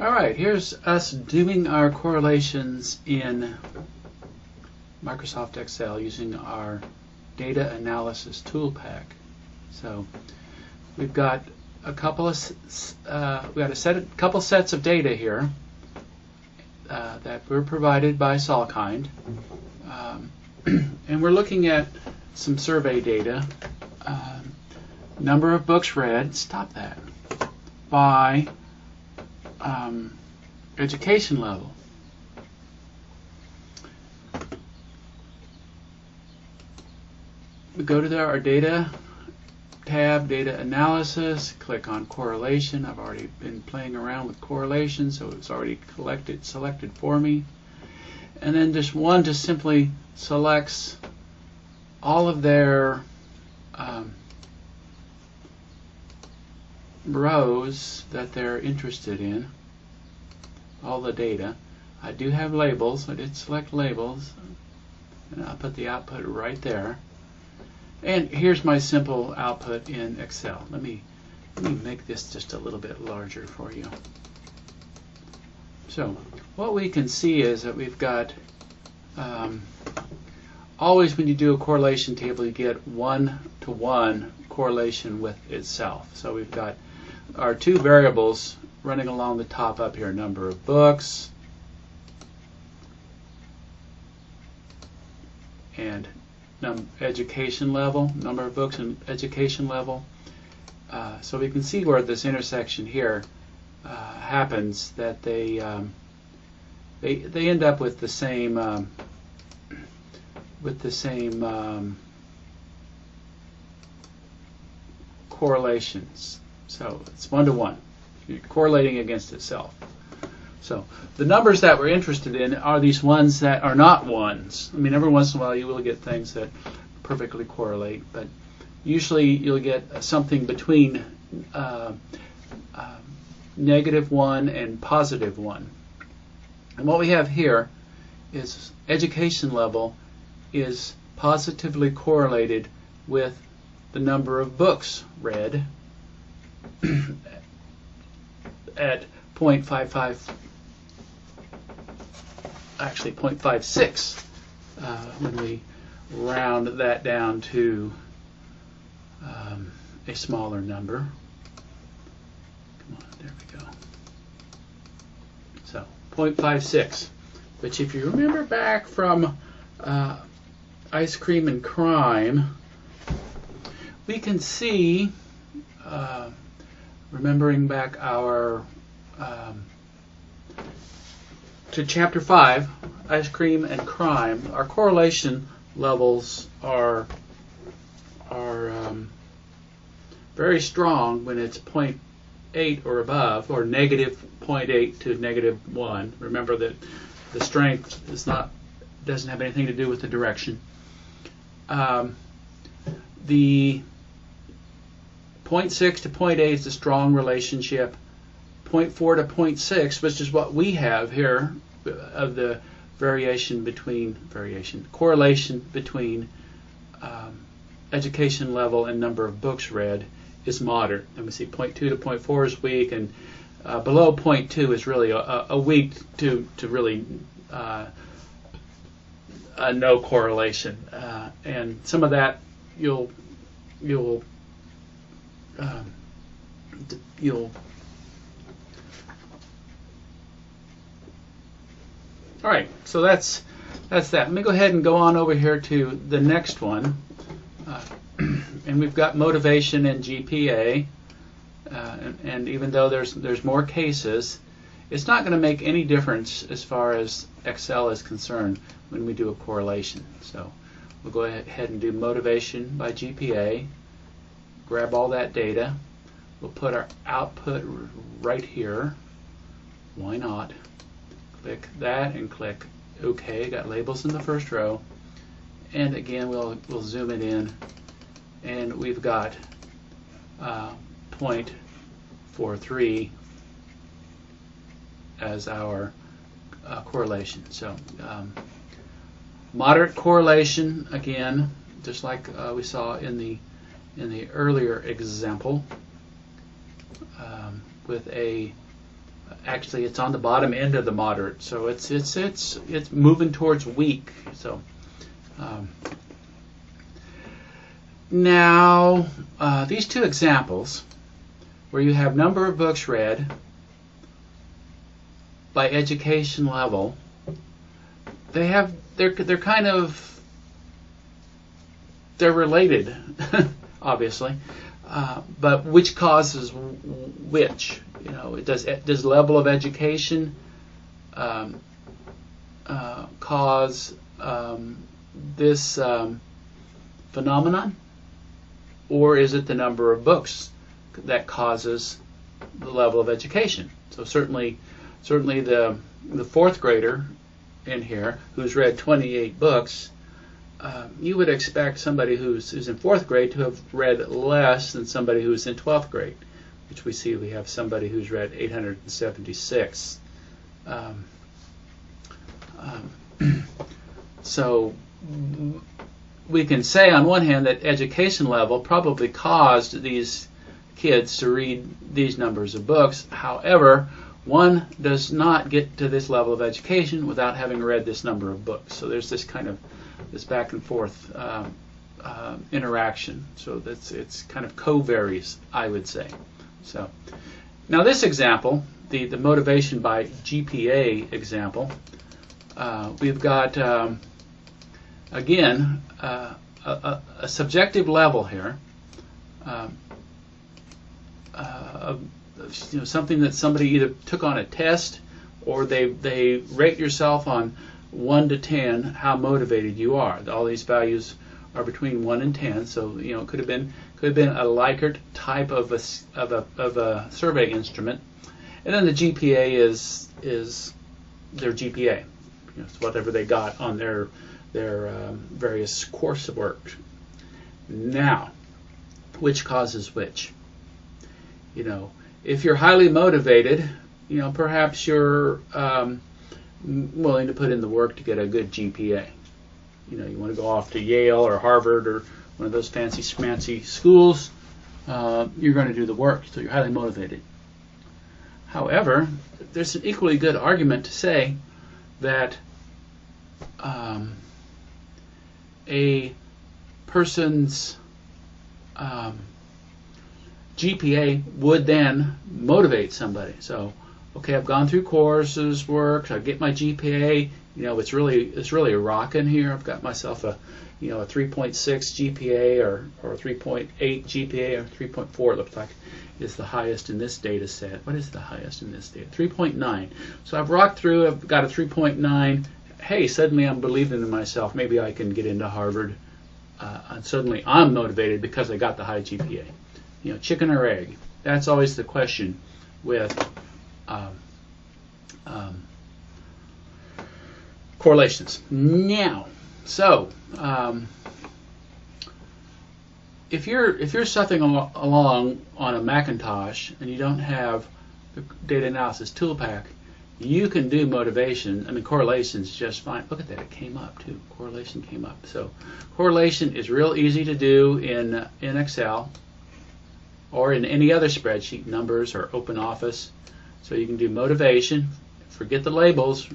All right, here's us doing our correlations in Microsoft Excel using our data analysis tool pack. So we've got a couple of uh, we got a set of, couple sets of data here uh, that were provided by Salkind, um, and we're looking at some survey data. Uh, number of books read. Stop that. By um, education level. We go to the, our data tab, data analysis, click on correlation. I've already been playing around with correlation, so it's already collected, selected for me. And then just one just simply selects all of their um, rows that they're interested in, all the data. I do have labels. I did select labels, and I'll put the output right there. And here's my simple output in Excel. Let me let me make this just a little bit larger for you. So what we can see is that we've got um, always when you do a correlation table you get one to one correlation with itself. So we've got our two variables running along the top up here, number of books and education level, number of books and education level. Uh, so we can see where this intersection here uh, happens that they um, they they end up with the same um, with the same um, correlations. So it's one to one. You're correlating against itself. So the numbers that we're interested in are these ones that are not ones. I mean, every once in a while you will get things that perfectly correlate, but usually you'll get something between uh, uh, negative one and positive one. And what we have here is education level is positively correlated with the number of books read at 0.55, actually 0.56 uh, when we round that down to um, a smaller number. Come on, there we go. So 0.56, which if you remember back from uh, Ice Cream and Crime, we can see uh, remembering back our um, to chapter 5 ice cream and crime our correlation levels are are um, very strong when it's 0.8 or above or negative 0.8 to negative 1 remember that the strength is not doesn't have anything to do with the direction. Um, the 0.6 to 0.8 is a strong relationship. 0.4 to 0.6, which is what we have here of the variation between variation correlation between um, education level and number of books read is moderate. And we see, 0.2 to 0.4 is weak, and uh, below 0.2 is really a, a weak to to really uh, a no correlation, uh, and some of that you'll you'll um, you'll all right so that's that's that. Let me go ahead and go on over here to the next one. Uh, and we've got motivation and GPA uh, and, and, even though there's there's more cases it's not going to make any difference as far as Excel is concerned when we do a correlation. So we'll go ahead and do motivation by GPA grab all that data. We'll put our output right here. Why not? Click that and click OK. Got labels in the first row. And again, we'll, we'll zoom it in. And we've got uh, 0.43 as our uh, correlation. So um, moderate correlation, again, just like uh, we saw in the in the earlier example um, with a Actually, it's on the bottom end of the moderate, so it's it's it's it's moving towards weak. So. Um, now, uh, these two examples, where you have number of books read by education level, they have they're they're kind of they're related, obviously, uh, but which causes which? You know, does does level of education um, uh, cause um, this um, phenomenon? or is it the number of books that causes the level of education? So certainly, certainly the the fourth grader in here who's read 28 books, um, you would expect somebody who's, who's in fourth grade to have read less than somebody who's in 12th grade, which we see we have somebody who's read 876. Um, um, so we can say on one hand that education level probably caused these kids to read these numbers of books. However, one does not get to this level of education without having read this number of books. So there's this kind of this back and forth um, uh, interaction. So that's it's kind of co-varies, I would say. So now this example, the the motivation by GPA example, uh, we've got. Um, again, uh, a, a, subjective level here, um, uh, you know, something that somebody either took on a test or they they rate yourself on one to ten how motivated you are. All these values are between one and ten, so you know it could have been could have been a Likert type of a of a of a survey instrument, and then the GPA is is their GPA, you know, whatever they got on their their um, various coursework. Now, which causes which? You know, if you're highly motivated, you know, perhaps you're um, willing to put in the work to get a good GPA. You know, you want to go off to Yale or Harvard or one of those fancy schmancy schools. Uh, you're going to do the work, so you're highly motivated. However, there's an equally good argument to say that um, a person's um, GPA would then motivate somebody. So, okay, I've gone through courses, work, I get my GPA. You know, it's really it's really rocking here. I've got myself a you know a 3.6 GPA or or 3.8 GPA or 3.4 it looks like is the highest in this data set. What is the highest in this data? 3.9. So I've rocked through. I've got a 3.9 hey, suddenly I'm believing in myself. Maybe I can get into Harvard. Uh, and suddenly I'm motivated because I got the high GPA. You know, chicken or egg. That's always the question with um, um, correlations. Now, so um, if you're if you're al- along on a Macintosh and you don't have the data analysis tool pack, you can do motivation. I mean, correlation is just fine. Look at that; it came up too. Correlation came up. So, correlation is real easy to do in in Excel or in any other spreadsheet, numbers or Open Office. So you can do motivation. Forget the labels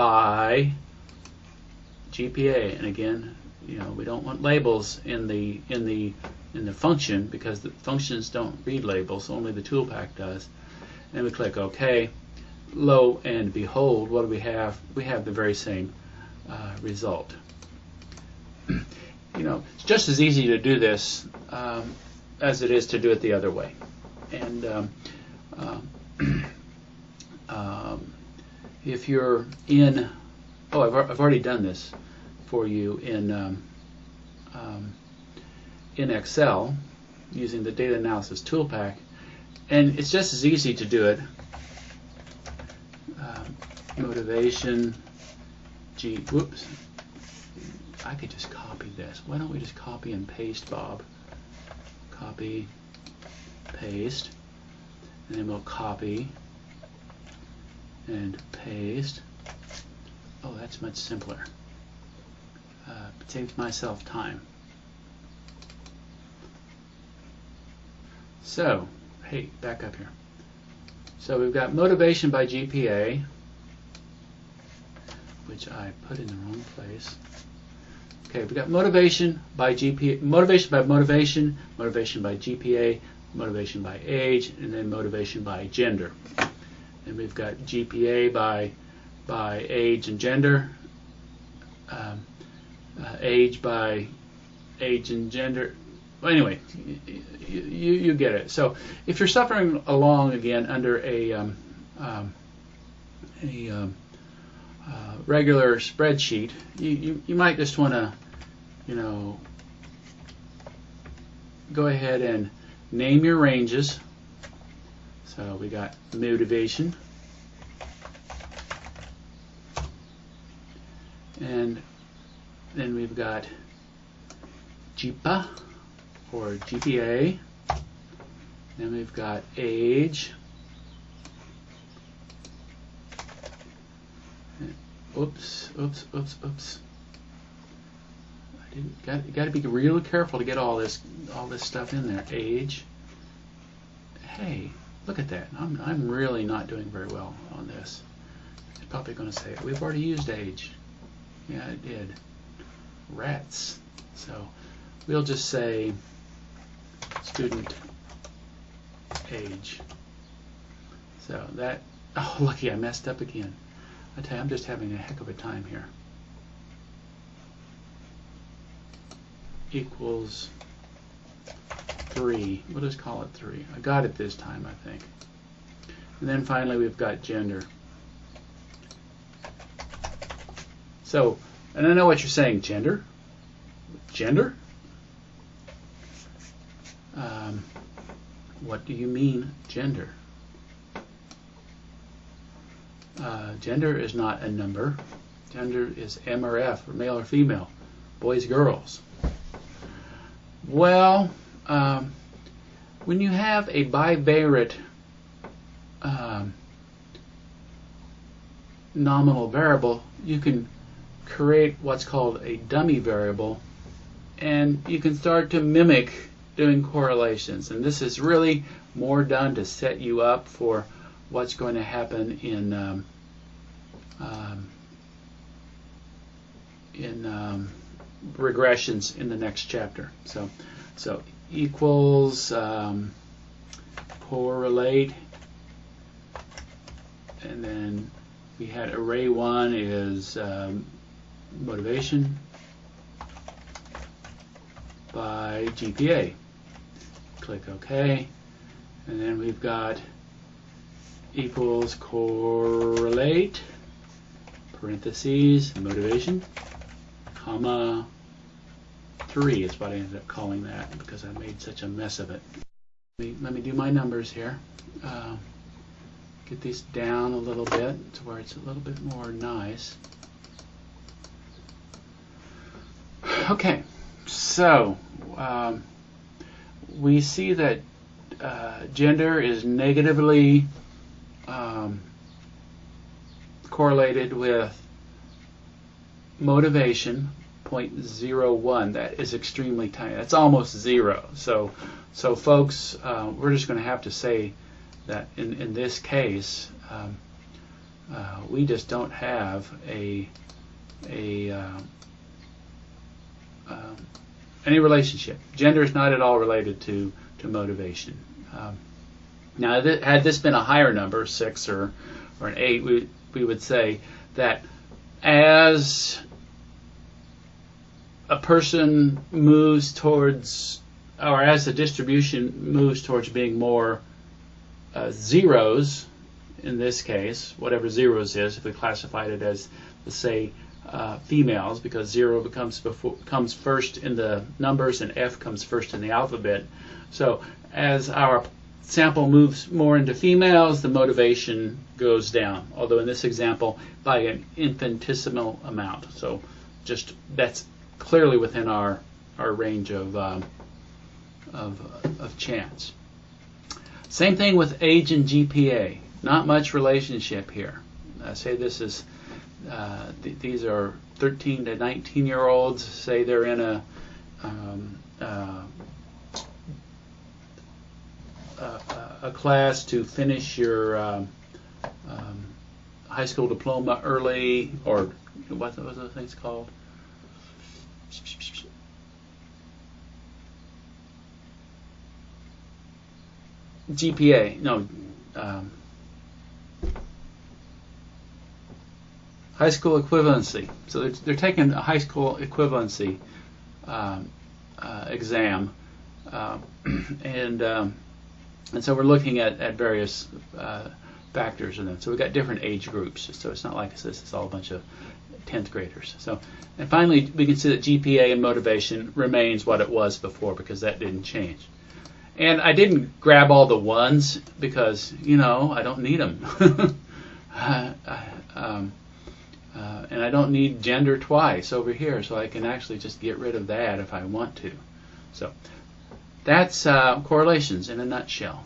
by GPA. And again, you know, we don't want labels in the in the in the function because the functions don't read labels. Only the toolpack does. And we click OK lo and behold, what do we have? We have the very same uh, result. you know, it's just as easy to do this um, as it is to do it the other way. And um, um, um if you're in, oh, I've, I've already done this for you in um, um, in Excel using the data analysis toolpack, and it's just as easy to do it motivation, G, whoops, I could just copy this. Why don't we just copy and paste, Bob? Copy, paste, and then we'll copy and paste. Oh, that's much simpler. Uh, saves myself time. So, hey, back up here. So So we've got motivation by GPA, which I put in the wrong place. Okay, we've got motivation by GPA, motivation by motivation, motivation by GPA, motivation by age, and then motivation by gender. And we've got GPA by by age and gender, um, uh, age by age and gender. Well, anyway, you, you, you, get it. So if you're suffering along again under a um, um, a um, uh, regular spreadsheet, you, you, you might just want to, you know, go ahead and name your ranges. So we got motivation. And then we've got GPA or GPA. Then we've got age. Oops, oops, oops, oops. I didn't got got to be real careful to get all this all this stuff in there. Age. Hey, look at that. I'm I'm really not doing very well on this. It's probably going to say we've already used age. Yeah, it did. Rats. So we'll just say student age. So that, oh, lucky I messed up again. I tell you, I'm just having a heck of a time here. Equals 3. We'll just call it 3. I got it this time, I think. And then finally we've got gender. So, and I know what you're saying, gender? Gender? Um, what do you mean, gender? Uh, gender is not a number. Gender is M or F, or male or female, boys, girls. Well, um, when you have a bivariate um, nominal variable, you can create what's called a dummy variable and you can start to mimic doing correlations. And this is really more done to set you up for what's going to happen in um, um, in um, regressions in the next chapter. So so equals um, correlate and then we had array one is um, motivation by GPA. Click OK. And then we've got equals correlate, parentheses, motivation, comma, 3 is what I ended up calling that because I made such a mess of it. Let me, let me do my numbers here. Uh, get these down a little bit to where it's a little bit more nice. Okay, so um, we see that uh, gender is negatively um, correlated with motivation 0.01 that is extremely tiny that's almost zero so so folks uh, we're just going to have to say that in, in this case um, uh, we just don't have a a uh, um, any relationship. Gender is not at all related to, to motivation. Um, now, th- had this been a higher number, six or, or an eight, we, we would say that as a person moves towards, or as the distribution moves towards being more uh, zeros, in this case, whatever zeros is, if we classified it as, let's say, uh, females because zero becomes before comes first in the numbers and F comes first in the alphabet. So as our sample moves more into females, the motivation goes down. Although in this example, by an infinitesimal amount. So just that's clearly within our our range of um, of, of chance. Same thing with age and GPA. Not much relationship here. I say this is uh, th- these are 13 to 19 year olds. Say they're in a um, uh, uh a class to finish your um, um, high school diploma early, or what what those things called? GPA, no, um, high school equivalency. So they're, they're taking a high school equivalency um, uh, exam, uh, and um, and so we're looking at, at various uh, factors in them. So we've got different age groups. So it's not like this is all a bunch of 10th graders. So and finally we can see that GPA and motivation remains what it was before because that didn't change. And I didn't grab all the ones because you know I don't need them. um, uh, and I don't need gender twice over here, so I can actually just get rid of that if I want to. So that's uh, correlations in a nutshell.